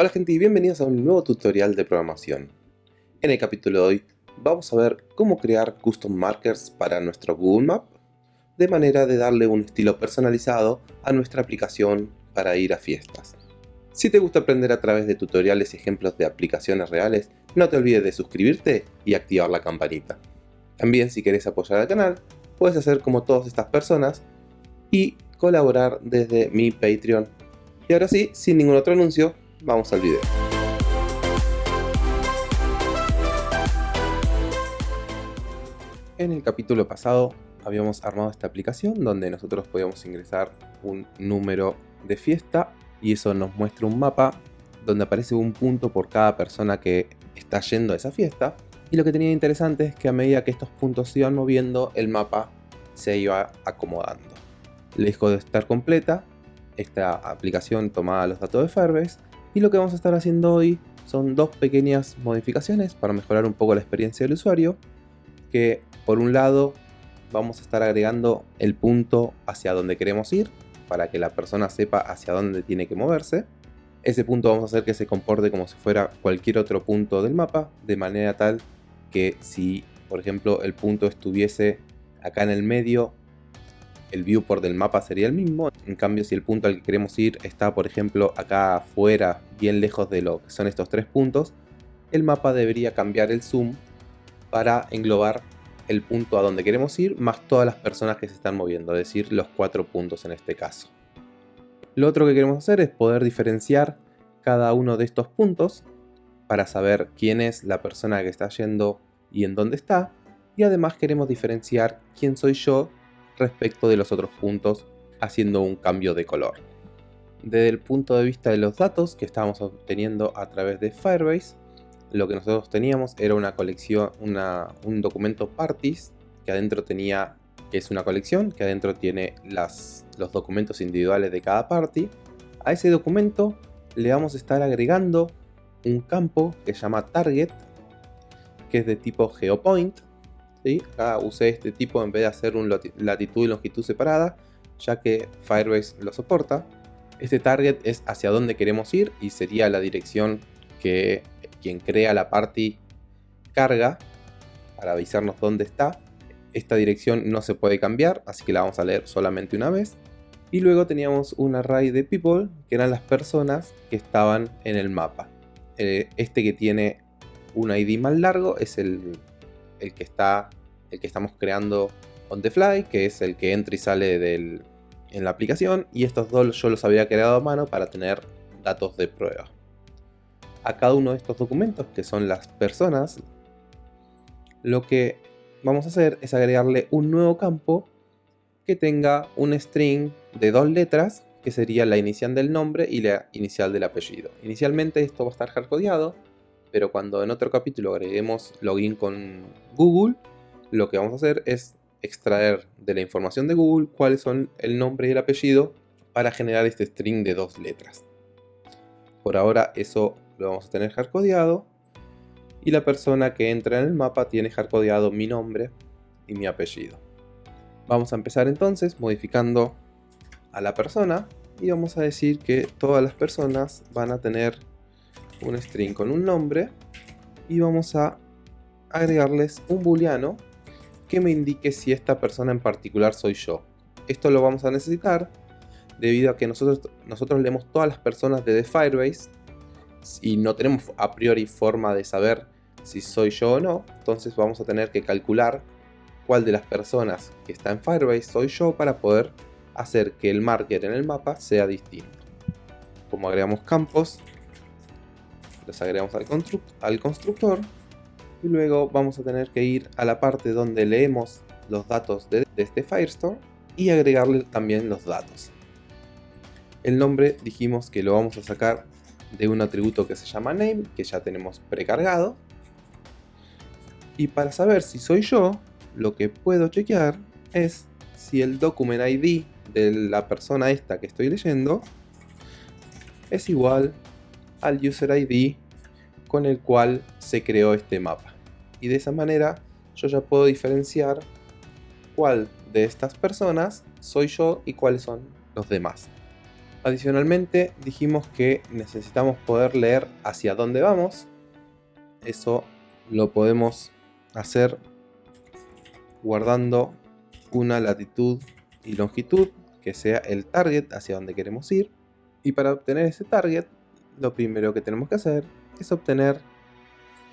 Hola gente y bienvenidos a un nuevo tutorial de programación. En el capítulo de hoy vamos a ver cómo crear custom markers para nuestro Google Map de manera de darle un estilo personalizado a nuestra aplicación para ir a fiestas. Si te gusta aprender a través de tutoriales y ejemplos de aplicaciones reales, no te olvides de suscribirte y activar la campanita. También si querés apoyar al canal, puedes hacer como todas estas personas y colaborar desde mi Patreon. Y ahora sí, sin ningún otro anuncio, vamos al video. En el capítulo pasado habíamos armado esta aplicación donde nosotros podíamos ingresar un número de fiesta y eso nos muestra un mapa donde aparece un punto por cada persona que está yendo a esa fiesta y lo que tenía interesante es que a medida que estos puntos se iban moviendo el mapa se iba acomodando. Lejos de estar completa, esta aplicación tomaba los datos de Firebase y lo que vamos a estar haciendo hoy son dos pequeñas modificaciones para mejorar un poco la experiencia del usuario que por un lado vamos a estar agregando el punto hacia donde queremos ir para que la persona sepa hacia dónde tiene que moverse. Ese punto vamos a hacer que se comporte como si fuera cualquier otro punto del mapa, de manera tal que si, por ejemplo, el punto estuviese acá en el medio, el viewport del mapa sería el mismo. En cambio, si el punto al que queremos ir está, por ejemplo, acá afuera, bien lejos de lo que son estos tres puntos, el mapa debería cambiar el zoom para englobar el punto a donde queremos ir, más todas las personas que se están moviendo, es decir, los cuatro puntos en este caso. Lo otro que queremos hacer es poder diferenciar cada uno de estos puntos para saber quién es la persona que está yendo y en dónde está, y además queremos diferenciar quién soy yo respecto de los otros puntos haciendo un cambio de color. Desde el punto de vista de los datos que estábamos obteniendo a través de Firebase, lo que nosotros teníamos era una colección, un documento parties que adentro tenía, que es una colección, que adentro tiene las, los documentos individuales de cada party. A ese documento le vamos a estar agregando un campo que se llama target, que es de tipo geopoint. Acá usé este tipo en vez de hacer un latitud y longitud separada, ya que Firebase lo soporta. Este target es hacia dónde queremos ir y sería la dirección que quien crea la party carga para avisarnos dónde está. Esta dirección no se puede cambiar, así que la vamos a leer solamente una vez. Y luego teníamos un array de people, que eran las personas que estaban en el mapa. Eh, este que tiene un ID más largo es el, el, que está, el que estamos creando on the fly, que es el que entra y sale del, en la aplicación. Y estos dos yo los había creado a mano para tener datos de prueba a cada uno de estos documentos, que son las personas, lo que vamos a hacer es agregarle un nuevo campo que tenga un string de dos letras, que sería la inicial del nombre y la inicial del apellido. Inicialmente esto va a estar hardcodeado, pero cuando en otro capítulo agreguemos login con Google, lo que vamos a hacer es extraer de la información de Google cuáles son el nombre y el apellido para generar este string de dos letras. Por ahora eso lo vamos a tener hardcodeado y la persona que entra en el mapa tiene hardcodeado mi nombre y mi apellido. Vamos a empezar entonces modificando a la persona y vamos a decir que todas las personas van a tener un string con un nombre y vamos a agregarles un booleano que me indique si esta persona en particular soy yo. Esto lo vamos a necesitar debido a que nosotros, nosotros leemos todas las personas de Firebase y no tenemos a priori forma de saber si soy yo o no, entonces vamos a tener que calcular cuál de las personas que está en Firebase soy yo para poder hacer que el marker en el mapa sea distinto. Como agregamos campos, los agregamos al, al constructor y luego vamos a tener que ir a la parte donde leemos los datos de, de este Firestore y agregarle también los datos. El nombre dijimos que lo vamos a sacar de un atributo que se llama name, que ya tenemos precargado. Y para saber si soy yo, lo que puedo chequear es si el document ID de la persona esta que estoy leyendo es igual al user ID con el cual se creó este mapa. Y de esa manera yo ya puedo diferenciar cuál de estas personas soy yo y cuáles son los demás. Adicionalmente dijimos que necesitamos poder leer hacia dónde vamos. Eso lo podemos hacer guardando una latitud y longitud que sea el target hacia donde queremos ir. Y para obtener ese target, lo primero que tenemos que hacer es obtener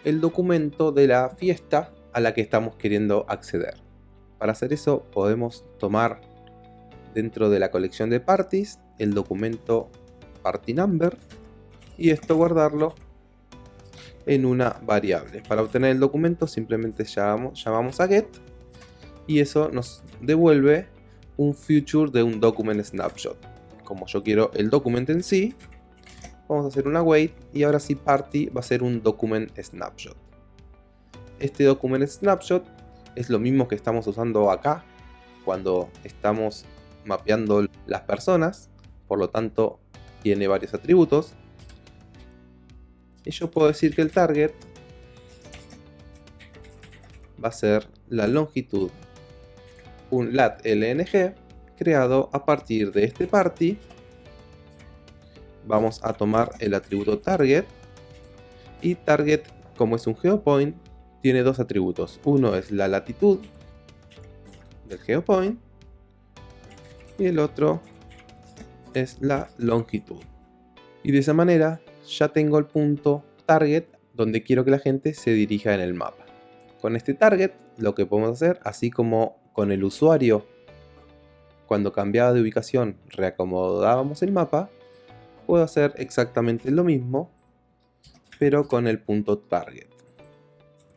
el documento de la fiesta a la que estamos queriendo acceder. Para hacer eso podemos tomar dentro de la colección de parties el documento party number y esto guardarlo en una variable. Para obtener el documento simplemente llamamos, llamamos a get y eso nos devuelve un future de un document snapshot. Como yo quiero el documento en sí, vamos a hacer una wait y ahora sí party va a ser un document snapshot. Este document snapshot es lo mismo que estamos usando acá cuando estamos mapeando las personas, por lo tanto tiene varios atributos. Y yo puedo decir que el target va a ser la longitud, un lat lng creado a partir de este party. Vamos a tomar el atributo target y target como es un geopoint tiene dos atributos. Uno es la latitud del geopoint y el otro es la longitud. Y de esa manera ya tengo el punto target donde quiero que la gente se dirija en el mapa. Con este target lo que podemos hacer, así como con el usuario cuando cambiaba de ubicación reacomodábamos el mapa, puedo hacer exactamente lo mismo, pero con el punto target.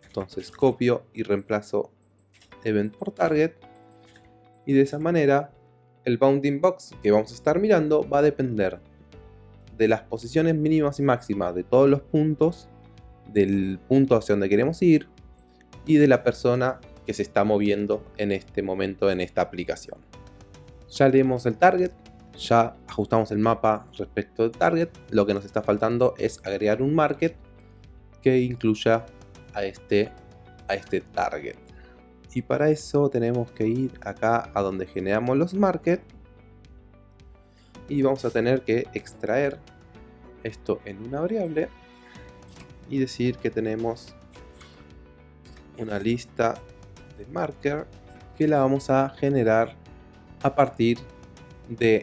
Entonces copio y reemplazo event por target y de esa manera el bounding box que vamos a estar mirando va a depender de las posiciones mínimas y máximas de todos los puntos, del punto hacia donde queremos ir y de la persona que se está moviendo en este momento en esta aplicación. Ya leemos el target, ya ajustamos el mapa respecto al target, lo que nos está faltando es agregar un market que incluya a este, a este target. Y para eso tenemos que ir acá a donde generamos los markets y vamos a tener que extraer esto en una variable y decir que tenemos una lista de marker que la vamos a generar a partir de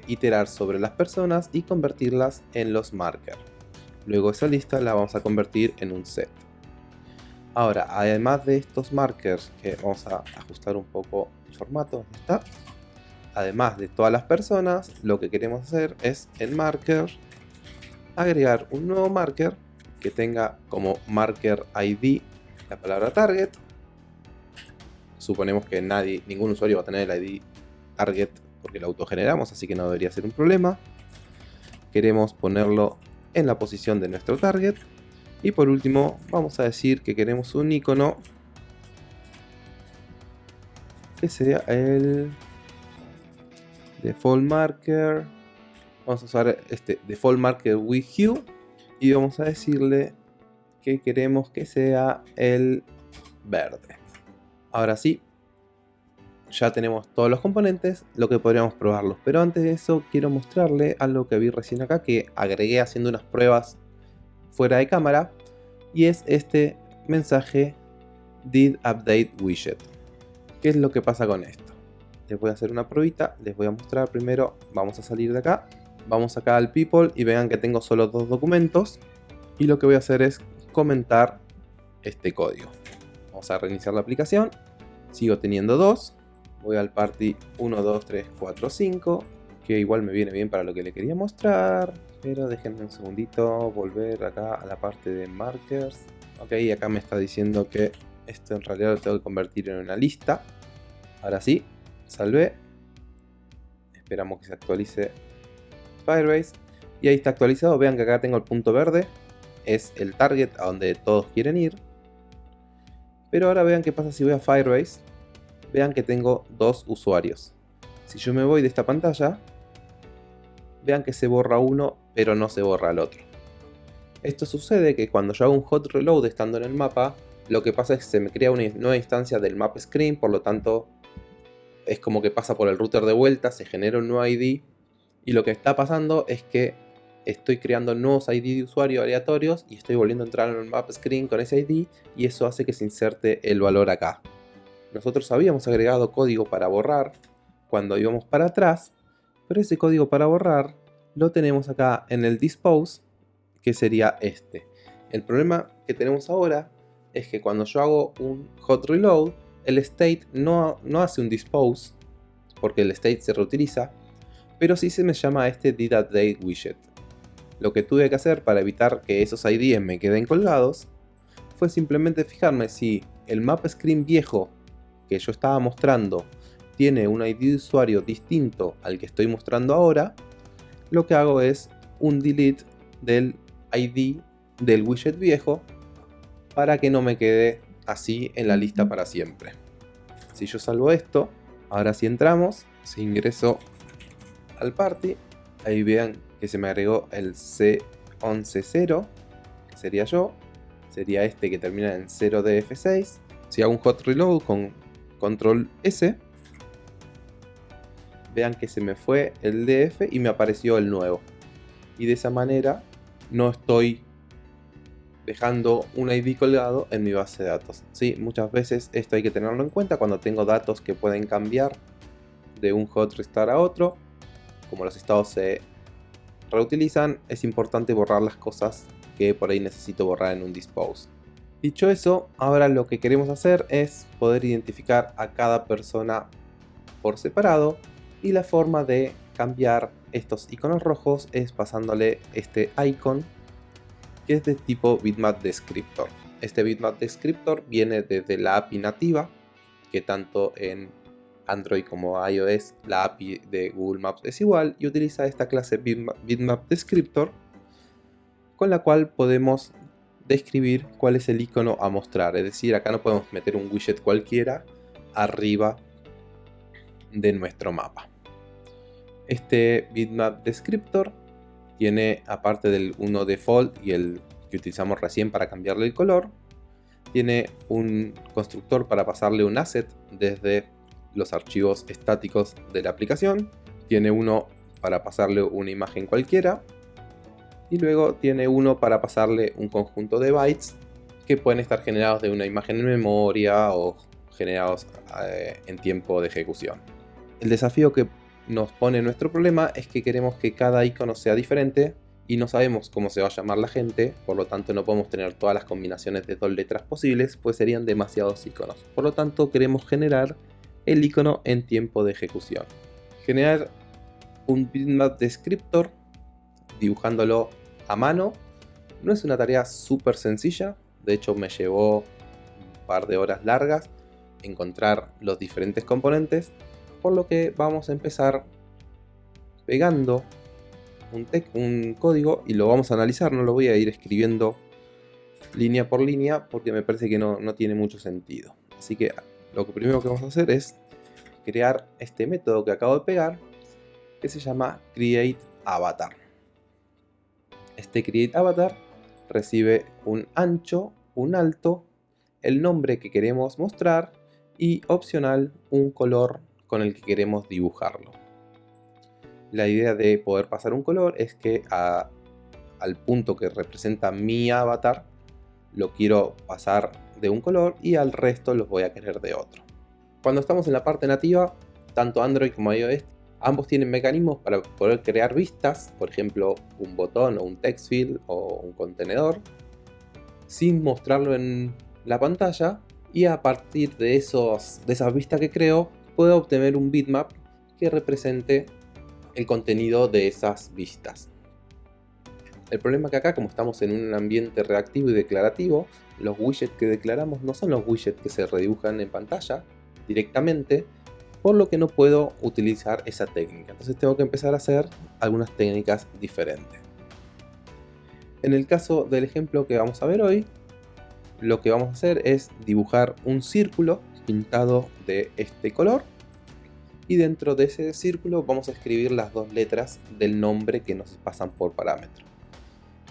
iterar sobre las personas y convertirlas en los markers. Luego esa lista la vamos a convertir en un set. Ahora, además de estos markers, que vamos a ajustar un poco el formato, está. Además de todas las personas, lo que queremos hacer es en marker agregar un nuevo marker que tenga como marker ID la palabra target. Suponemos que nadie, ningún usuario va a tener el ID target porque lo autogeneramos, así que no debería ser un problema. Queremos ponerlo en la posición de nuestro target y por último, vamos a decir que queremos un icono que sea el default marker. Vamos a usar este default marker with hue y vamos a decirle que queremos que sea el verde. Ahora sí, ya tenemos todos los componentes, lo que podríamos probarlos. Pero antes de eso quiero mostrarle algo que vi recién acá que agregué haciendo unas pruebas fuera de cámara y es este mensaje did update widget. ¿Qué es lo que pasa con esto? Les voy a hacer una probita, les voy a mostrar primero, vamos a salir de acá, vamos acá al people y vean que tengo solo dos documentos y lo que voy a hacer es comentar este código. Vamos a reiniciar la aplicación, sigo teniendo dos, voy al party 1, 2, 3, 4, 5, que igual me viene bien para lo que le quería mostrar. Pero déjenme un segundito, volver acá a la parte de markers. Ok, acá me está diciendo que esto en realidad lo tengo que convertir en una lista. Ahora sí, salvé. Esperamos que se actualice Firebase. Y ahí está actualizado. Vean que acá tengo el punto verde. Es el target a donde todos quieren ir. Pero ahora vean qué pasa si voy a Firebase. Vean que tengo dos usuarios. Si yo me voy de esta pantalla, vean que se borra uno, pero no se borra el otro. Esto sucede que cuando yo hago un hot reload estando en el mapa, lo que pasa es que se me crea una nueva instancia del map screen, por lo tanto es como que pasa por el router de vuelta, se genera un nuevo ID Y lo que está pasando es que estoy creando nuevos ID de usuario aleatorios y estoy volviendo a entrar en el map screen con ese ID y eso hace que se inserte el valor acá. Nosotros habíamos agregado código para borrar cuando íbamos para atrás, pero ese código para borrar lo tenemos acá en el dispose, que sería este. El problema que tenemos ahora es que cuando yo hago un hot reload, el state no, no hace un dispose, porque el state se reutiliza, pero sí se me llama este did widget. Lo que tuve que hacer para evitar que esos IDs me queden colgados fue simplemente fijarme si el map screen viejo que yo estaba mostrando tiene un ID de usuario distinto al que estoy mostrando ahora, lo que hago es un delete del ID del widget viejo para que no me quede así en la lista para siempre. Si yo salvo esto, ahora si entramos, si ingreso al party, ahí vean que se me agregó el C110, que sería yo, sería este que termina en 0DF6. Si hago un hot reload con control S, vean que se me fue el DF y me apareció el nuevo. Y de esa manera no estoy dejando un ID colgado en mi base de datos. Sí, muchas veces esto hay que tenerlo en cuenta cuando tengo datos que pueden cambiar de un hot restart a otro. Como los estados se reutilizan, es importante borrar las cosas que por ahí necesito borrar en un dispose. Dicho eso, ahora lo que queremos hacer es poder identificar a cada persona por separado y la forma de cambiar estos iconos rojos es pasándole este icon que es de tipo bitmap descriptor. Este bitmap descriptor viene desde la API nativa que tanto en Android como iOS la API de Google Maps es igual y utiliza esta clase bitmap descriptor con la cual podemos describir cuál es el icono a mostrar. Es decir, acá no podemos meter un widget cualquiera arriba de nuestro mapa. Este bitmap descriptor tiene, aparte del uno default y el que utilizamos recién para cambiarle el color, tiene un constructor para pasarle un asset desde los archivos estáticos de la aplicación, tiene uno para pasarle una imagen cualquiera y luego tiene uno para pasarle un conjunto de bytes que pueden estar generados de una imagen en memoria o generados eh, en tiempo de ejecución. El desafío que nos pone nuestro problema es que queremos que cada icono sea diferente y no sabemos cómo se va a llamar la gente, por lo tanto no podemos tener todas las combinaciones de dos letras posibles, pues serían demasiados iconos. Por lo tanto queremos generar el icono en tiempo de ejecución. Generar un bitmap descriptor dibujándolo a mano no es una tarea súper sencilla, de hecho me llevó un par de horas largas encontrar los diferentes componentes por lo que vamos a empezar pegando un, código y lo vamos a analizar, no lo voy a ir escribiendo línea por línea porque me parece que no, no tiene mucho sentido. Así que lo primero que vamos a hacer es crear este método que acabo de pegar que se llama createAvatar. Este createAvatar recibe un ancho, un alto, el nombre que queremos mostrar y opcional un color con el que queremos dibujarlo. La idea de poder pasar un color es que al punto que representa mi avatar lo quiero pasar de un color y al resto los voy a querer de otro. Cuando estamos en la parte nativa, tanto Android como iOS, ambos tienen mecanismos para poder crear vistas, por ejemplo un botón o un text field o un contenedor, sin mostrarlo en la pantalla y a partir de, esos, de esas vistas que creo puedo obtener un bitmap que represente el contenido de esas vistas. El problema es que acá, como estamos en un ambiente reactivo y declarativo, los widgets que declaramos no son los widgets que se redibujan en pantalla directamente, por lo que no puedo utilizar esa técnica. Entonces tengo que empezar a hacer algunas técnicas diferentes. En el caso del ejemplo que vamos a ver hoy, lo que vamos a hacer es dibujar un círculo pintado de este color y dentro de ese círculo vamos a escribir las dos letras del nombre que nos pasan por parámetro.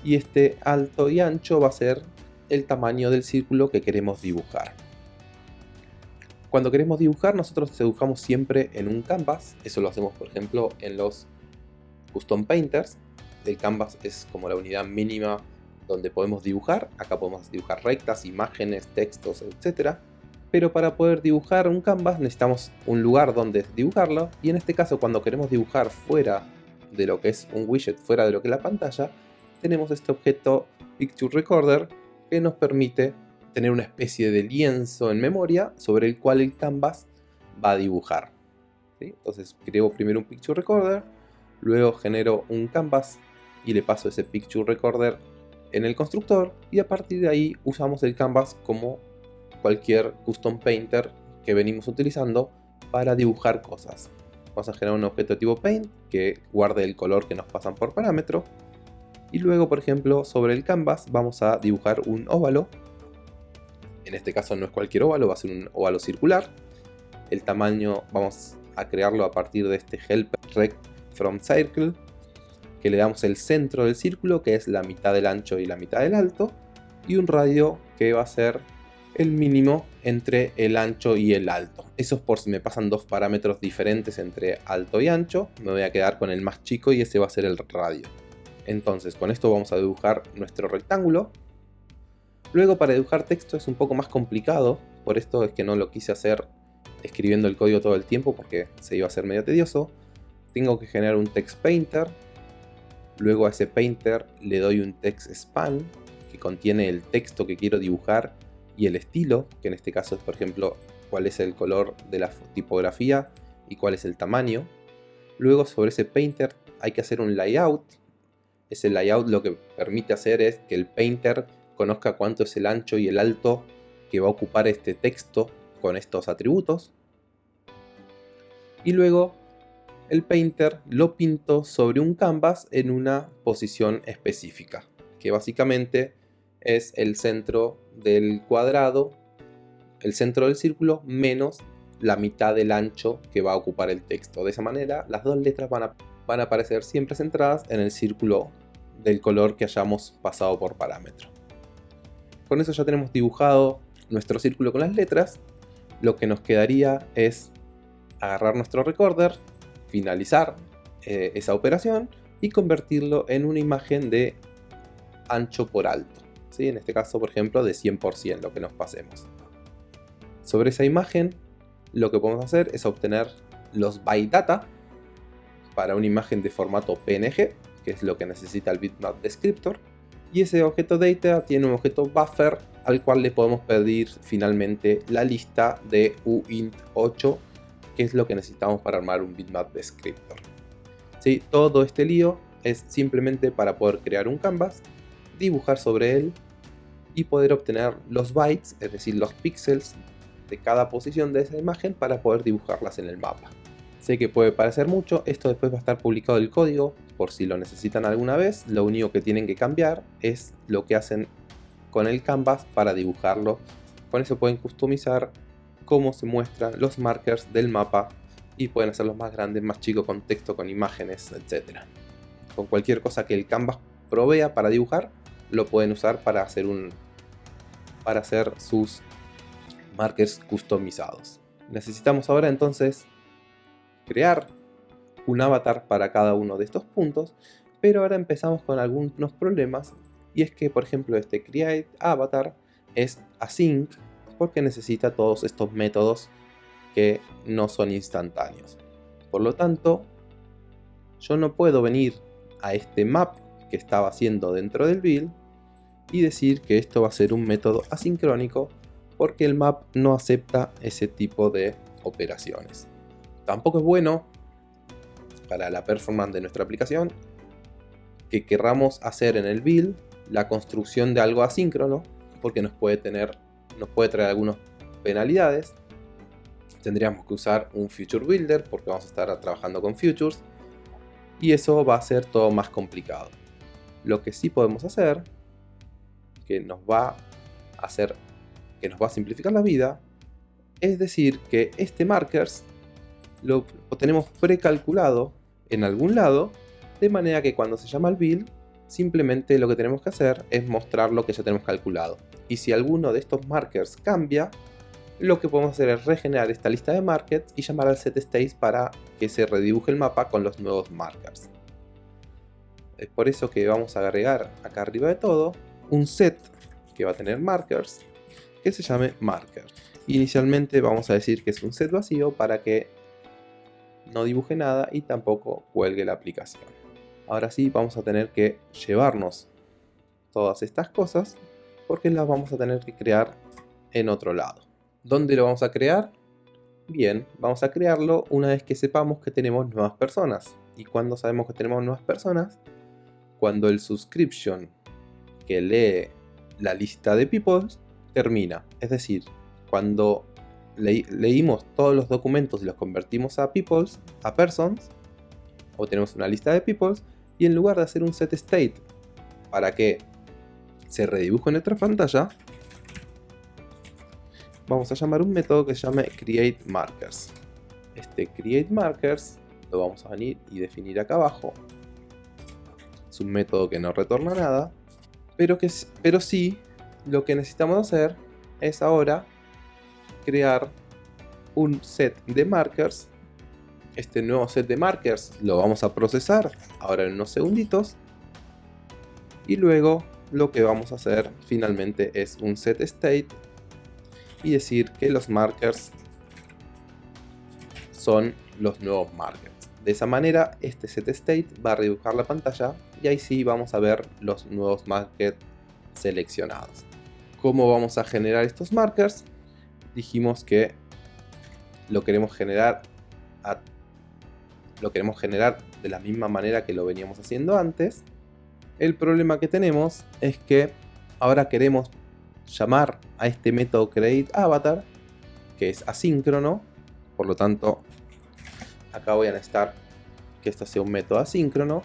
Y este alto y ancho va a ser el tamaño del círculo que queremos dibujar. Cuando queremos dibujar, nosotros dibujamos siempre en un canvas. Eso lo hacemos, por ejemplo, en los Custom Painters. El canvas es como la unidad mínima donde podemos dibujar. Acá podemos dibujar rectas, imágenes, textos, etc. Pero para poder dibujar un canvas necesitamos un lugar donde dibujarlo. Y en este caso cuando queremos dibujar fuera de lo que es un widget, fuera de lo que es la pantalla, tenemos este objeto Picture Recorder que nos permite tener una especie de lienzo en memoria sobre el cual el canvas va a dibujar. Entonces creo primero un Picture Recorder, luego genero un canvas y le paso ese Picture Recorder en el constructor y a partir de ahí usamos el canvas como cualquier custom painter que venimos utilizando para dibujar cosas. Vamos a generar un objeto tipo paint que guarde el color que nos pasan por parámetro y luego por ejemplo sobre el canvas vamos a dibujar un óvalo en este caso no es cualquier óvalo, va a ser un óvalo circular el tamaño vamos a crearlo a partir de este help rect from circle que le damos el centro del círculo que es la mitad del ancho y la mitad del alto y un radio que va a ser el mínimo entre el ancho y el alto. Eso es por si me pasan dos parámetros diferentes entre alto y ancho, me voy a quedar con el más chico y ese va a ser el radio. Entonces con esto vamos a dibujar nuestro rectángulo. Luego para dibujar texto es un poco más complicado, por esto es que no lo quise hacer escribiendo el código todo el tiempo porque se iba a ser medio tedioso. Tengo que generar un text painter, luego a ese painter le doy un text span que contiene el texto que quiero dibujar y el estilo, que en este caso es por ejemplo cuál es el color de la tipografía y cuál es el tamaño. Luego sobre ese painter hay que hacer un layout ese layout lo que permite hacer es que el painter conozca cuánto es el ancho y el alto que va a ocupar este texto con estos atributos. Y luego el painter lo pinto sobre un canvas en una posición específica, que básicamente es el centro del cuadrado, el centro del círculo menos la mitad del ancho que va a ocupar el texto. De esa manera las dos letras van a van a aparecer siempre centradas en el círculo del color que hayamos pasado por parámetro. Con eso ya tenemos dibujado nuestro círculo con las letras. Lo que nos quedaría es agarrar nuestro recorder, finalizar eh, esa operación y convertirlo en una imagen de ancho por alto. ¿sí? En este caso, por ejemplo, de 100% lo que nos pasemos. Sobre esa imagen, lo que podemos hacer es obtener los byte data, para una imagen de formato PNG, que es lo que necesita el bitmap descriptor. Y ese objeto data tiene un objeto buffer al cual le podemos pedir finalmente la lista de uint8, que es lo que necesitamos para armar un bitmap descriptor. ¿Sí? Todo este lío es simplemente para poder crear un canvas, dibujar sobre él y poder obtener los bytes, es decir, los píxeles de cada posición de esa imagen para poder dibujarlas en el mapa. Sé que puede parecer mucho, esto después va a estar publicado el código por si lo necesitan alguna vez. Lo único que tienen que cambiar es lo que hacen con el canvas para dibujarlo. Con eso pueden customizar cómo se muestran los markers del mapa y pueden hacerlos más grandes, más chicos, con texto, con imágenes, etc. Con cualquier cosa que el canvas provea para dibujar, lo pueden usar para hacer, un, para hacer sus markers customizados. Necesitamos ahora entonces crear un avatar para cada uno de estos puntos, pero ahora empezamos con algunos problemas y es que por ejemplo este create avatar es async porque necesita todos estos métodos que no son instantáneos. Por lo tanto, yo no puedo venir a este map que estaba haciendo dentro del build y decir que esto va a ser un método asincrónico porque el map no acepta ese tipo de operaciones. Tampoco es bueno para la performance de nuestra aplicación que querramos hacer en el build la construcción de algo asíncrono porque nos puede tener nos puede traer algunas penalidades. Tendríamos que usar un future builder porque vamos a estar trabajando con futures y eso va a ser todo más complicado. Lo que sí podemos hacer que nos va a hacer que nos va a simplificar la vida es decir que este markers lo, tenemos precalculado en algún lado, de manera que cuando se llama el build, simplemente lo que tenemos que hacer es mostrar lo que ya tenemos calculado. Y si alguno de estos markers cambia, lo que podemos hacer es regenerar esta lista de markers y llamar al setState para que se redibuje el mapa con los nuevos markers. Es por eso que vamos a agregar acá arriba de todo un set que va a tener markers que se llame marker. Inicialmente vamos a decir que es un set vacío para que no dibuje nada y tampoco cuelgue la aplicación. Ahora sí vamos a tener que llevarnos todas estas cosas porque las vamos a tener que crear en otro lado. ¿Dónde lo vamos a crear? Bien, vamos a crearlo una vez que sepamos que tenemos nuevas personas. ¿Y cuando sabemos que tenemos nuevas personas? Cuando el subscription que lee la lista de people termina. Es decir, cuando leímos todos los documentos y los convertimos a peoples, a persons, o tenemos una lista de peoples, y en lugar de hacer un set state para que se redibuje en nuestra pantalla, vamos a llamar un método que se llame createMarkers. Este createMarkers lo vamos a venir y definir acá abajo. Es un método que no retorna nada, pero, que, pero sí lo que necesitamos hacer es ahora crear un set de markers. Este nuevo set de markers lo vamos a procesar ahora en unos segunditos. Y luego lo que vamos a hacer finalmente es un set state y decir que los markers son los nuevos markers. De esa manera este set state va a redibujar la pantalla y ahí sí vamos a ver los nuevos markers seleccionados. ¿Cómo vamos a generar estos markers? Dijimos que lo queremos generar lo queremos generar de la misma manera que lo veníamos haciendo antes. El problema que tenemos es que ahora queremos llamar a este método createAvatar que es asíncrono, por lo tanto acá voy a necesitar que esto sea un método asíncrono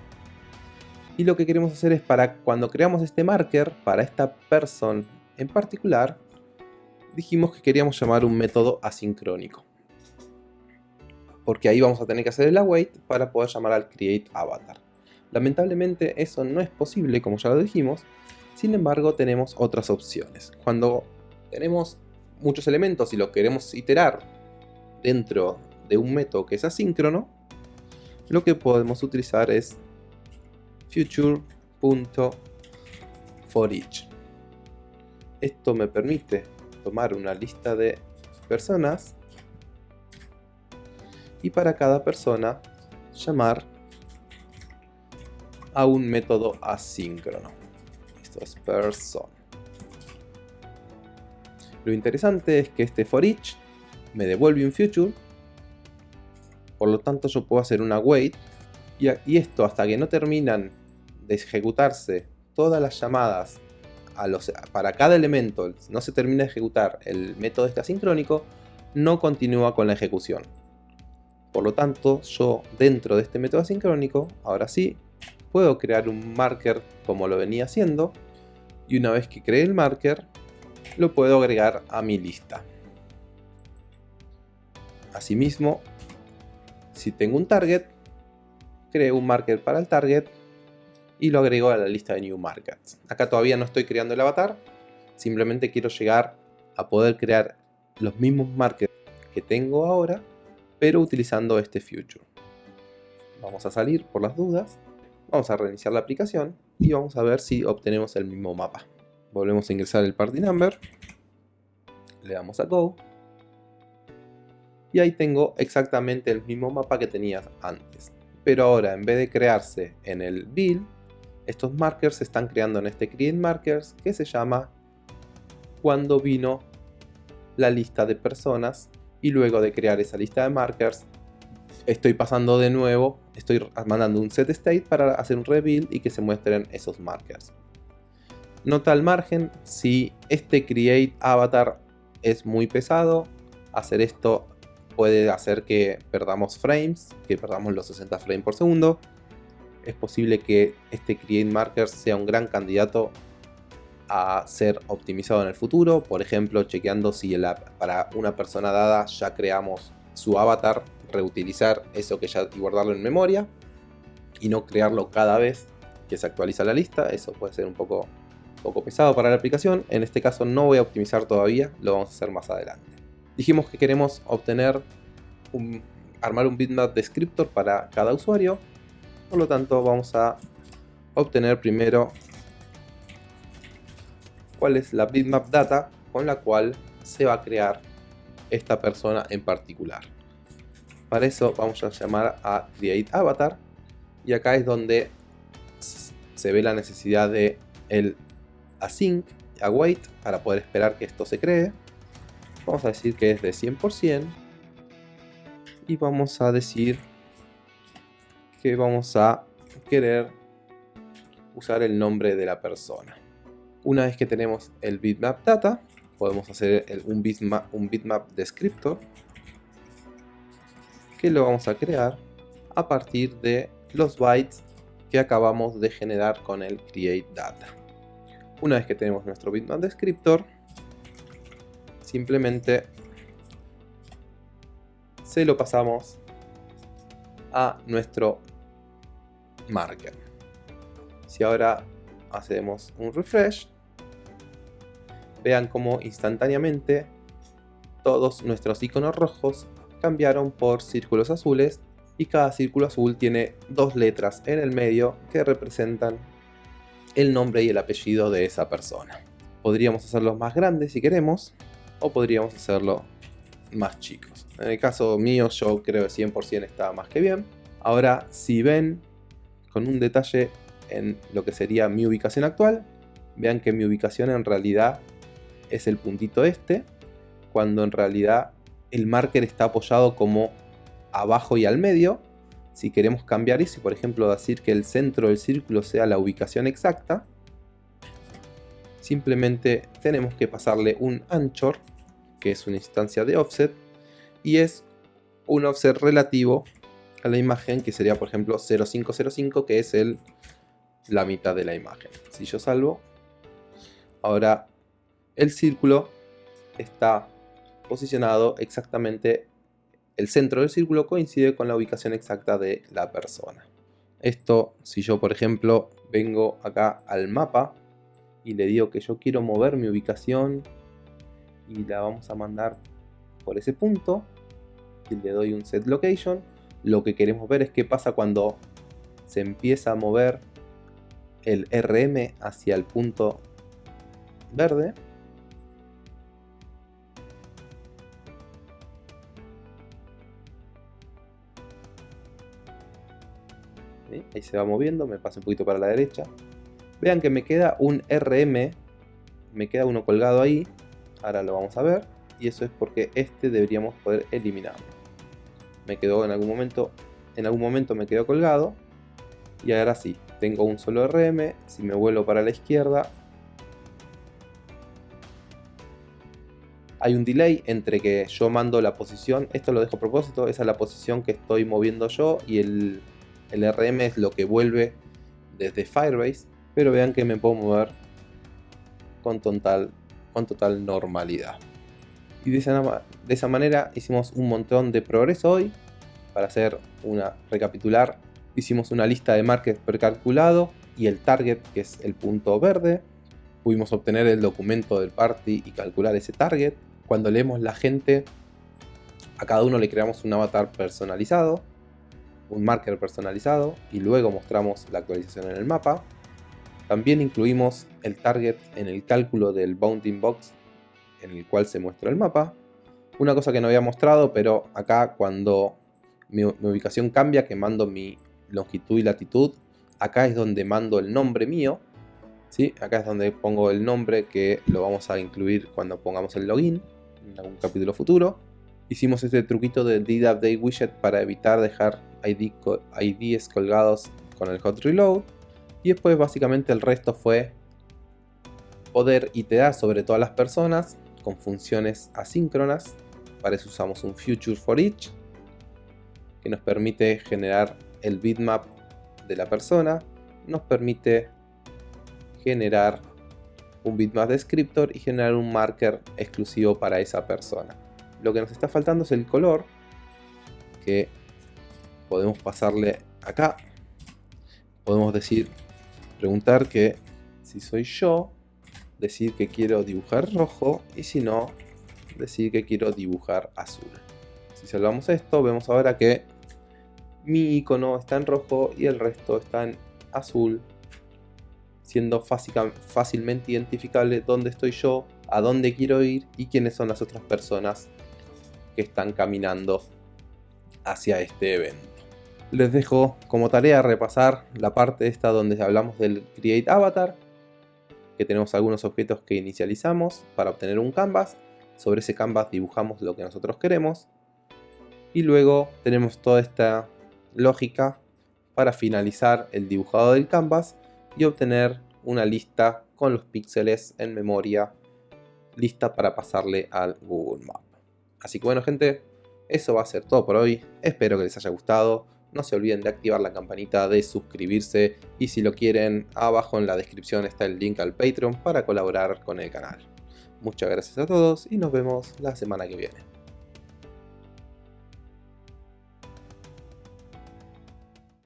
y lo que queremos hacer es para cuando creamos este marker para esta person en particular dijimos que queríamos llamar un método asincrónico. Porque ahí vamos a tener que hacer el await para poder llamar al createAvatar lamentablemente eso no es posible como ya lo dijimos. Sin embargo tenemos otras opciones. Cuando tenemos muchos elementos y lo queremos iterar dentro de un método que es asíncrono lo que podemos utilizar es future.forEach. Esto me permite tomar una lista de personas y para cada persona llamar a un método asíncrono. Esto es person. Lo interesante es que este forEach me devuelve un future por lo tanto yo puedo hacer una wait y, esto hasta que no terminan de ejecutarse todas las llamadas para cada elemento, no se termina de ejecutar el método este asincrónico, no continúa con la ejecución. Por lo tanto, yo dentro de este método asincrónico, ahora sí, puedo crear un marker como lo venía haciendo, y una vez que cree el marker, lo puedo agregar a mi lista. Asimismo, si tengo un target, creo un marker para el target y lo agrego a la lista de new markers. Acá todavía no estoy creando el avatar, simplemente quiero llegar a poder crear los mismos markers que tengo ahora, pero utilizando este future. Vamos a salir por las dudas, vamos a reiniciar la aplicación y vamos a ver si obtenemos el mismo mapa. Volvemos a ingresar el party number, le damos a go y ahí tengo exactamente el mismo mapa que tenía antes. Pero ahora en vez de crearse en el build, estos markers se están creando en este create markers que se llama cuando vino la lista de personas y luego de crear esa lista de markers estoy pasando de nuevo, estoy mandando un set state para hacer un rebuild y que se muestren esos markers. Nota al margen, si este create avatar es muy pesado, hacer esto puede hacer que perdamos frames, que perdamos los 60 frames por segundo. Es posible que este Create Markers sea un gran candidato a ser optimizado en el futuro, por ejemplo chequeando si para una persona dada ya creamos su avatar, reutilizar eso que ya y guardarlo en memoria y no crearlo cada vez que se actualiza la lista, eso puede ser un poco, poco pesado para la aplicación, en este caso no voy a optimizar todavía, lo vamos a hacer más adelante. Dijimos que queremos obtener un, armar un bitmap descriptor para cada usuario. Por lo tanto vamos a obtener primero cuál es la bitmap data con la cual se va a crear esta persona en particular. Para eso vamos a llamar a create avatar y acá es donde se ve la necesidad de el async await para poder esperar que esto se cree. Vamos a decir que es de 100% y vamos a decir que vamos a querer usar el nombre de la persona. Una vez que tenemos el bitmap data, podemos hacer un, bitmap, un bitmap descriptor que lo vamos a crear a partir de los bytes que acabamos de generar con el create data. Una vez que tenemos nuestro bitmap descriptor, simplemente se lo pasamos a nuestro marker. Si ahora hacemos un refresh, vean cómo instantáneamente todos nuestros iconos rojos cambiaron por círculos azules y cada círculo azul tiene dos letras en el medio que representan el nombre y el apellido de esa persona. Podríamos hacerlos más grandes si queremos o podríamos hacerlo más chicos. En el caso mío yo creo que 100% está más que bien. Ahora si ven con un detalle en lo que sería mi ubicación actual, vean que mi ubicación en realidad es el puntito este, cuando en realidad el marker está apoyado como abajo y al medio. Si queremos cambiar eso, por ejemplo decir que el centro del círculo sea la ubicación exacta, simplemente tenemos que pasarle un anchor, que es una instancia de offset, y es un offset relativo a la imagen, que sería por ejemplo 0505, que es el, la mitad de la imagen. Si yo salvo, ahora el círculo está posicionado exactamente, el centro del círculo coincide con la ubicación exacta de la persona. Esto, si yo por ejemplo vengo acá al mapa y le digo que yo quiero mover mi ubicación y la vamos a mandar por ese punto y le doy un set location, lo que queremos ver es qué pasa cuando se empieza a mover el RM hacia el punto verde ahí se va moviendo, me paso un poquito para la derecha. Vean que me queda un RM, me queda uno colgado ahí, ahora lo vamos a ver, y eso es porque este deberíamos poder eliminarlo. Me quedó en algún momento, en algún momento me quedó colgado, y ahora sí, tengo un solo RM, si me vuelvo para la izquierda, hay un delay entre que yo mando la posición, esto lo dejo a propósito, esa es la posición que estoy moviendo yo y el, el RM es lo que vuelve desde Firebase, pero vean que me puedo mover con total, con total normalidad. Y de esa, de esa manera hicimos un montón de progreso hoy. Para hacer una recapitular, hicimos una lista de markers precalculado y el target, que es el punto verde. Pudimos obtener el documento del party y calcular ese target. Cuando leemos la gente, a cada uno le creamos un avatar personalizado un marker personalizado y luego mostramos la actualización en el mapa. También incluimos el target en el cálculo del bounding box en el cual se muestra el mapa. Una cosa que no había mostrado, pero acá cuando mi, ubicación cambia, que mando mi longitud y latitud, acá es donde mando el nombre mío. ¿sí? Acá es donde pongo el nombre que lo vamos a incluir cuando pongamos el login en algún capítulo futuro. Hicimos este truquito de did update widget para evitar dejar ID, IDs colgados con el hot reload. Y después básicamente el resto fue poder iterar sobre todas las personas con funciones asíncronas. Para eso usamos un future for each que nos permite generar el bitmap de la persona. Nos permite generar un bitmap descriptor y generar un marker exclusivo para esa persona. Lo que nos está faltando es el color que podemos pasarle acá. Podemos decir, preguntar que si soy yo, decir que quiero dibujar rojo y si no, decir que quiero dibujar azul. Si salvamos esto, vemos ahora que mi icono está en rojo y el resto está en azul siendo fácilmente identificable dónde estoy yo, a dónde quiero ir y quiénes son las otras personas que están caminando hacia este evento. Les dejo como tarea repasar la parte esta donde hablamos del Create Avatar, que tenemos algunos objetos que inicializamos para obtener un canvas. Sobre ese canvas dibujamos lo que nosotros queremos. Y luego tenemos toda esta lógica para finalizar el dibujado del canvas y obtener una lista con los píxeles en memoria lista para pasarle al Google Map. Así que bueno gente, eso va a ser todo por hoy. Espero que les haya gustado. No se olviden de activar la campanita, de suscribirse y si lo quieren, abajo en la descripción está el link al Patreon para colaborar con el canal. Muchas gracias a todos y nos vemos la semana que viene.